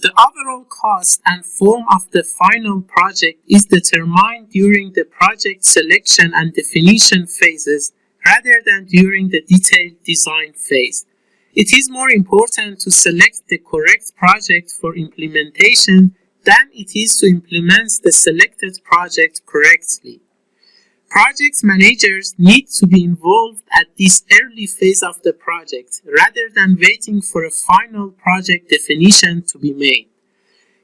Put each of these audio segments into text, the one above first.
The overall cost and form of the final project is determined during the project selection and definition phases rather than during the detailed design phase. It is more important to select the correct project for implementation than it is to implement the selected project correctly. Project managers need to be involved at this early phase of the project rather than waiting for a final project definition to be made.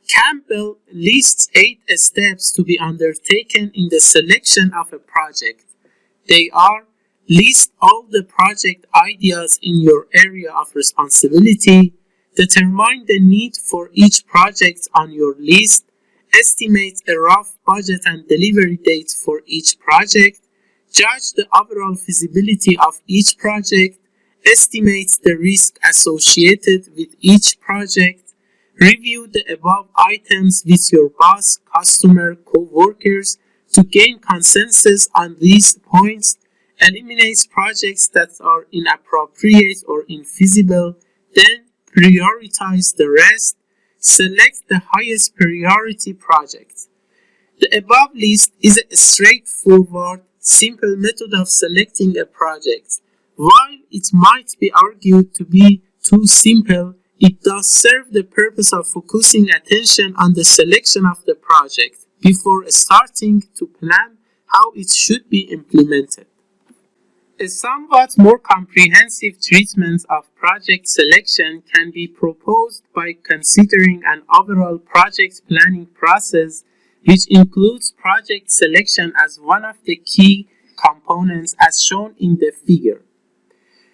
Campbell lists eight steps to be undertaken in the selection of a project. They are list all the project ideas in your area of responsibility, determine the need for each project on your list, estimate a rough budget and delivery date for each project, judge the overall feasibility of each project, estimate the risk associated with each project, review the above items with your boss, customer, co-workers to gain consensus on these points, eliminate projects that are inappropriate or infeasible, then prioritize the rest, select the highest priority project. The above list is a straightforward, simple method of selecting a project. While it might be argued to be too simple, it does serve the purpose of focusing attention on the selection of the project before starting to plan how it should be implemented. A somewhat more comprehensive treatment of project selection can be proposed by considering an overall project planning process which includes project selection as one of the key components as shown in the figure.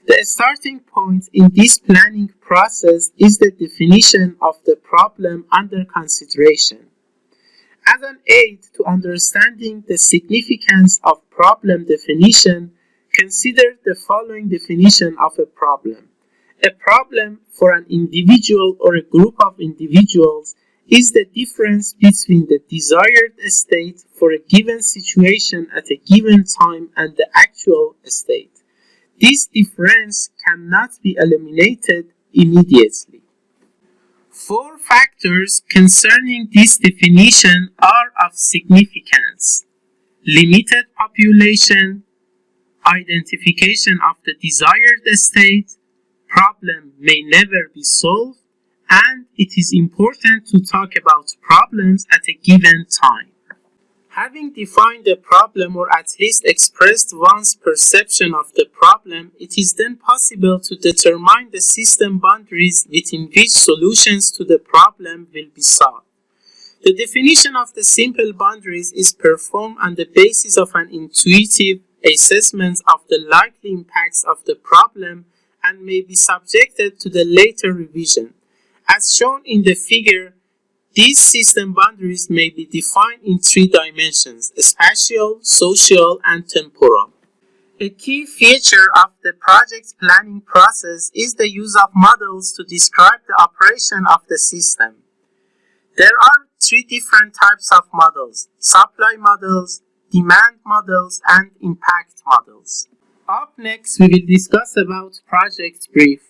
The starting point in this planning process is the definition of the problem under consideration. As an aid to understanding the significance of problem definition, Consider the following definition of a problem. A problem for an individual or a group of individuals is the difference between the desired state for a given situation at a given time and the actual state. This difference cannot be eliminated immediately. Four factors concerning this definition are of significance. Limited population, identification of the desired state, problem may never be solved, and it is important to talk about problems at a given time. Having defined the problem or at least expressed one's perception of the problem, it is then possible to determine the system boundaries within which solutions to the problem will be sought. The definition of the simple boundaries is performed on the basis of an intuitive assessments of the likely impacts of the problem and may be subjected to the later revision. As shown in the figure, these system boundaries may be defined in three dimensions, spatial, social, and temporal. A key feature of the project planning process is the use of models to describe the operation of the system. There are three different types of models, supply models, demand models, and impact models. Up next, we will discuss about project brief.